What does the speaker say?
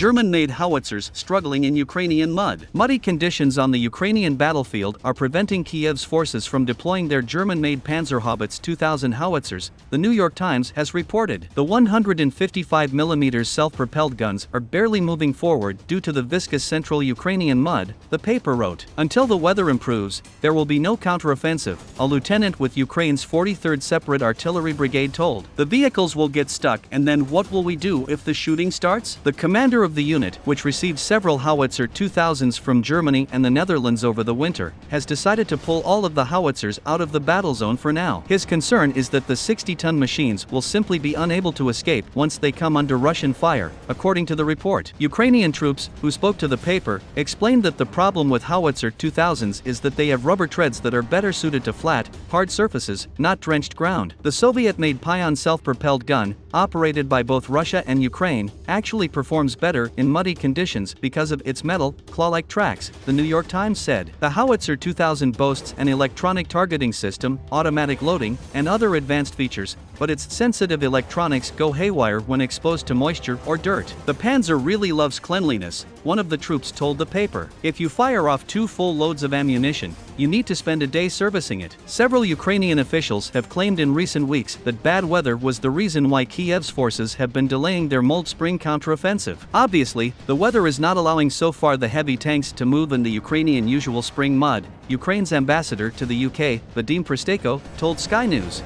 German-made howitzers struggling in Ukrainian mud. Muddy conditions on the Ukrainian battlefield are preventing Kiev's forces from deploying their German-made Panzerhaubitze 2000 howitzers, the New York Times has reported. The 155mm self-propelled guns are barely moving forward due to the viscous central Ukrainian mud, the paper wrote. Until the weather improves, there will be no counteroffensive, a lieutenant with Ukraine's 43rd Separate Artillery Brigade told. The vehicles will get stuck and then what will we do if the shooting starts? The commander of the unit, which received several howitzer 2000s from Germany and the Netherlands over the winter, has decided to pull all of the howitzers out of the battle zone for now. His concern is that the 60-ton machines will simply be unable to escape once they come under Russian fire, according to the report. Ukrainian troops, who spoke to the paper, explained that the problem with howitzer 2000s is that they have rubber treads that are better suited to flat, hard surfaces, not drenched ground. The Soviet-made Pion self-propelled gun, operated by both Russia and Ukraine, actually performs better in muddy conditions because of its metal, claw-like tracks, the New York Times said. The Howitzer 2000 boasts an electronic targeting system, automatic loading, and other advanced features, but its sensitive electronics go haywire when exposed to moisture or dirt. The Panzer really loves cleanliness, one of the troops told the paper. If you fire off two full loads of ammunition, you need to spend a day servicing it. Several Ukrainian officials have claimed in recent weeks that bad weather was the reason why Kiev's forces have been delaying their Mold Spring counteroffensive. Obviously, the weather is not allowing so far the heavy tanks to move in the Ukrainian usual spring mud, Ukraine's ambassador to the UK, Vadim Prystaiko, told Sky News.